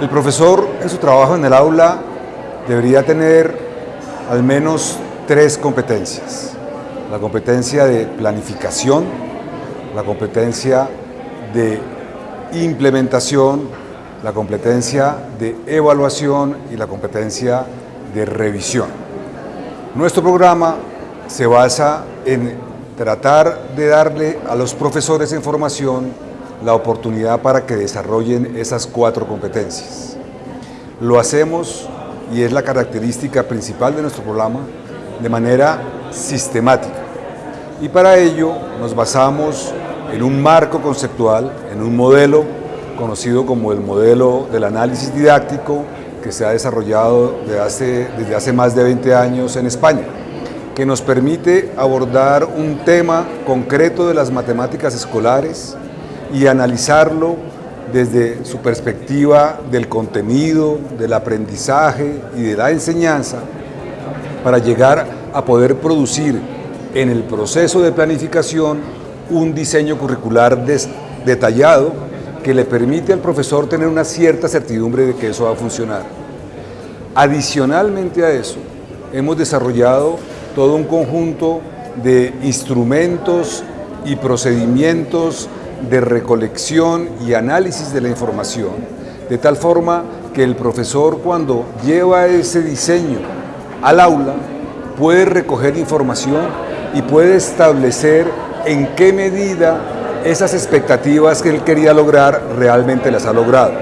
El profesor en su trabajo en el aula debería tener al menos tres competencias. La competencia de planificación, la competencia de implementación, la competencia de evaluación y la competencia de revisión. Nuestro programa se basa en tratar de darle a los profesores en formación la oportunidad para que desarrollen esas cuatro competencias. Lo hacemos, y es la característica principal de nuestro programa, de manera sistemática. Y para ello nos basamos en un marco conceptual, en un modelo conocido como el modelo del análisis didáctico que se ha desarrollado desde hace, más de 20 años en España que nos permite abordar un tema concreto de las matemáticas escolares y analizarlo desde su perspectiva del contenido, del aprendizaje y de la enseñanza para llegar a poder producir en el proceso de planificación un diseño curricular detallado que le permite al profesor tener una cierta certidumbre de que eso va a funcionar. Adicionalmente a eso, hemos desarrollado todo un conjunto de instrumentos y procedimientos de recolección y análisis de la información, de tal forma que el profesor cuando lleva ese diseño al aula puede recoger información y puede establecer en qué medida esas expectativas que él quería lograr realmente las ha logrado.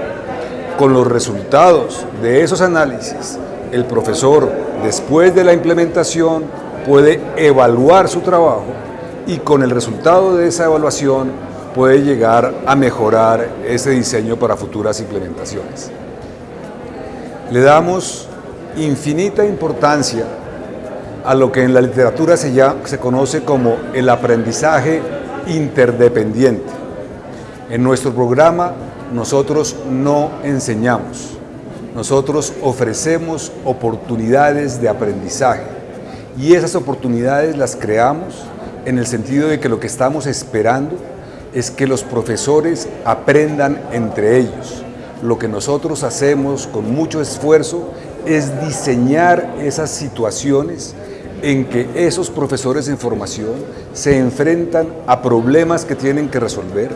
Con los resultados de esos análisis, el profesor, después de la implementación, puede evaluar su trabajo y con el resultado de esa evaluación puede llegar a mejorar ese diseño para futuras implementaciones. Le damos infinita importancia a lo que en la literatura se, se conoce como el aprendizaje interdependiente. En nuestro programa nosotros no enseñamos, nosotros ofrecemos oportunidades de aprendizaje y esas oportunidades las creamos en el sentido de que lo que estamos esperando es que los profesores aprendan entre ellos. Lo que nosotros hacemos con mucho esfuerzo es diseñar esas situaciones en que esos profesores en formación se enfrentan a problemas que tienen que resolver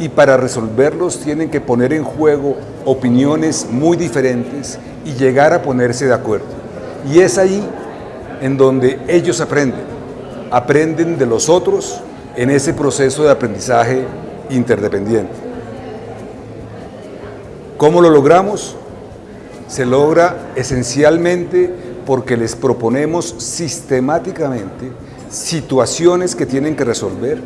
y para resolverlos tienen que poner en juego opiniones muy diferentes y llegar a ponerse de acuerdo. Y es ahí en donde ellos aprenden, aprenden de los otros en ese proceso de aprendizaje interdependiente. ¿Cómo lo logramos? Se logra esencialmente porque les proponemos sistemáticamente situaciones que tienen que resolver,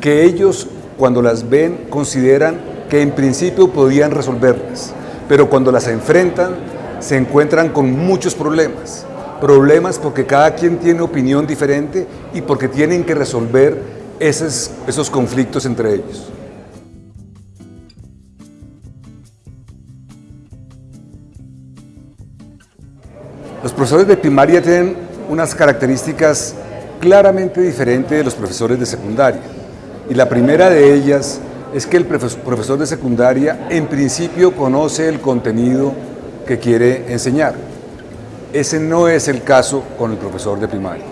que ellos cuando las ven consideran que en principio podían resolverlas, pero cuando las enfrentan se encuentran con muchos problemas problemas porque cada quien tiene opinión diferente y porque tienen que resolver esos, esos conflictos entre ellos. Los profesores de primaria tienen unas características claramente diferentes de los profesores de secundaria. Y la primera de ellas es que el profesor de secundaria en principio conoce el contenido que quiere enseñar. Ese no es el caso con el profesor de primaria.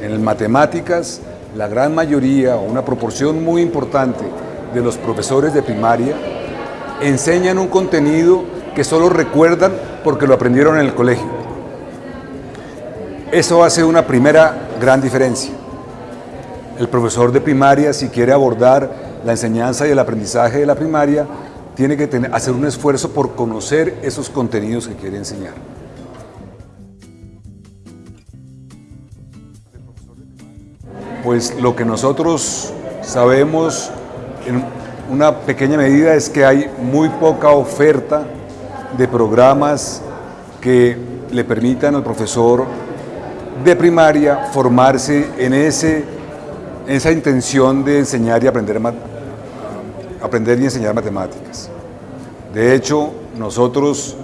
En matemáticas, la gran mayoría o una proporción muy importante de los profesores de primaria enseñan un contenido que solo recuerdan porque lo aprendieron en el colegio. Eso hace una primera gran diferencia. El profesor de primaria, si quiere abordar la enseñanza y el aprendizaje de la primaria, tiene que hacer un esfuerzo por conocer esos contenidos que quiere enseñar. Pues lo que nosotros sabemos en una pequeña medida es que hay muy poca oferta de programas que le permitan al profesor de primaria formarse en, ese, esa intención de enseñar y aprender, aprender y enseñar matemáticas. De hecho, nosotros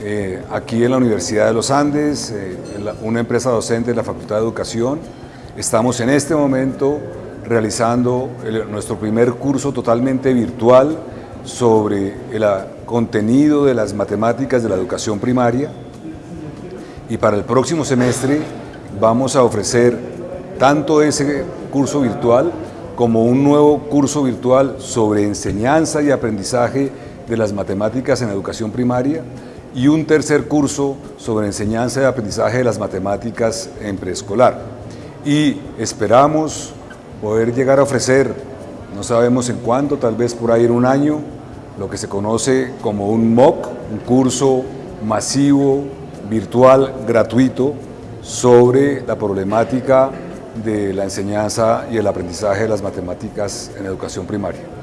eh, aquí en la Universidad de los Andes, eh, una empresa docente de la Facultad de Educación, Estamos en este momento realizando nuestro primer curso totalmente virtual sobre el contenido de las matemáticas de la educación primaria y para el próximo semestre vamos a ofrecer tanto ese curso virtual como un nuevo curso virtual sobre enseñanza y aprendizaje de las matemáticas en educación primaria y un tercer curso sobre enseñanza y aprendizaje de las matemáticas en preescolar. Y esperamos poder llegar a ofrecer, no sabemos en cuándo, tal vez por ahí en un año, lo que se conoce como un MOOC, un curso masivo, virtual, gratuito, sobre la problemática de la enseñanza y el aprendizaje de las matemáticas en educación primaria.